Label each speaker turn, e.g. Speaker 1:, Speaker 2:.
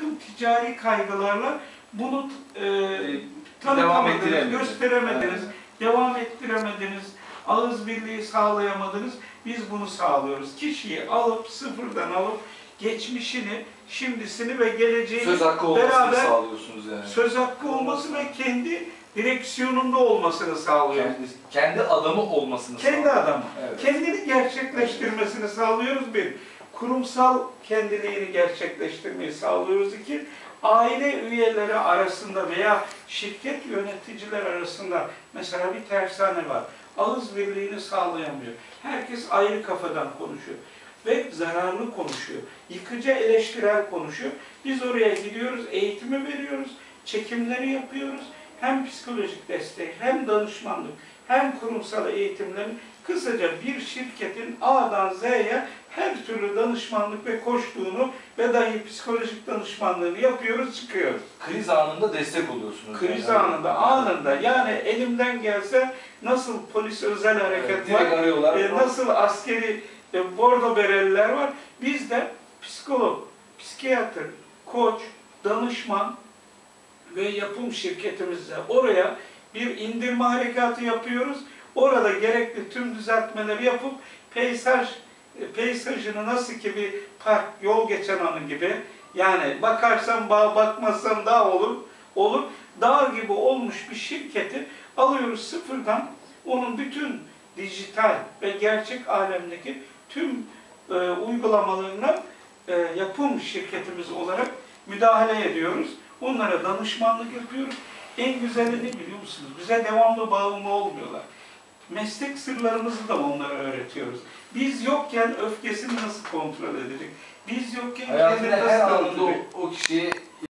Speaker 1: takım ticari kaygılarla bunu e, tanıtamadınız, gösteremediniz, devam ettiremediniz, ağız birliği sağlayamadınız. Biz bunu sağlıyoruz. Kişiyi alıp sıfırdan alıp geçmişini, şimdisini ve geleceğini
Speaker 2: Söz hakkı olmasını
Speaker 1: beraber
Speaker 2: sağlıyorsunuz yani.
Speaker 1: söz hakkı olması ve kendi direksiyonunda olmasını sağlıyoruz.
Speaker 2: Kendi, kendi adamı olmasını
Speaker 1: Kendi
Speaker 2: sağlıyor.
Speaker 1: adamı.
Speaker 2: Evet.
Speaker 1: Kendini gerçekleştirmesini sağlıyoruz bir. Kurumsal kendiliğini gerçekleştirmeyi sağlıyoruz iki. Aile üyeleri arasında veya şirket yöneticiler arasında mesela bir tersane var. Ağız birliğini sağlayamıyor. Herkes ayrı kafadan konuşuyor ve zararlı konuşuyor. Yıkıcı eleştirel konuşuyor. Biz oraya gidiyoruz, eğitimi veriyoruz, çekimleri yapıyoruz. Hem psikolojik destek, hem danışmanlık, hem kurumsal eğitimlerin kısaca bir şirketin A'dan Z'ye her türlü danışmanlık ve koştuğunu ve dahi psikolojik danışmanlığını yapıyoruz, çıkıyoruz.
Speaker 2: Kriz anında destek oluyorsunuz.
Speaker 1: Kriz
Speaker 2: yani.
Speaker 1: anında, anında yani elimden gelse nasıl polis özel
Speaker 2: Evet,
Speaker 1: hareket
Speaker 2: direkt
Speaker 1: var,
Speaker 2: arıyorlar.
Speaker 1: e, nasıl askeri e, bordo bereliler var. Biz de psikolog, psikiyatr, koç, danışman ve yapım şirketimizle oraya bir indirme harekatı yapıyoruz. Orada gerekli tüm düzeltmeleri yapıp peyzaj peyzajını nasıl ki bir park, yol geçen anı gibi yani bakarsan bağ, bakmazsan dağ olur, olur. Dağ gibi olmuş bir şirketi alıyoruz sıfırdan onun bütün dijital ve gerçek alemdeki tüm e, uygulamalarına e, yapım şirketimiz olarak müdahale ediyoruz. Onlara danışmanlık yapıyoruz. En güzeli ne biliyor musunuz? Bize devamlı bağımlı olmuyorlar. Meslek sırlarımızı da onlara öğretiyoruz. Biz yokken öfkesini nasıl kontrol edecek? Biz yokken kendini nasıl
Speaker 2: anında o,
Speaker 1: tanıtacak?
Speaker 2: o kişiye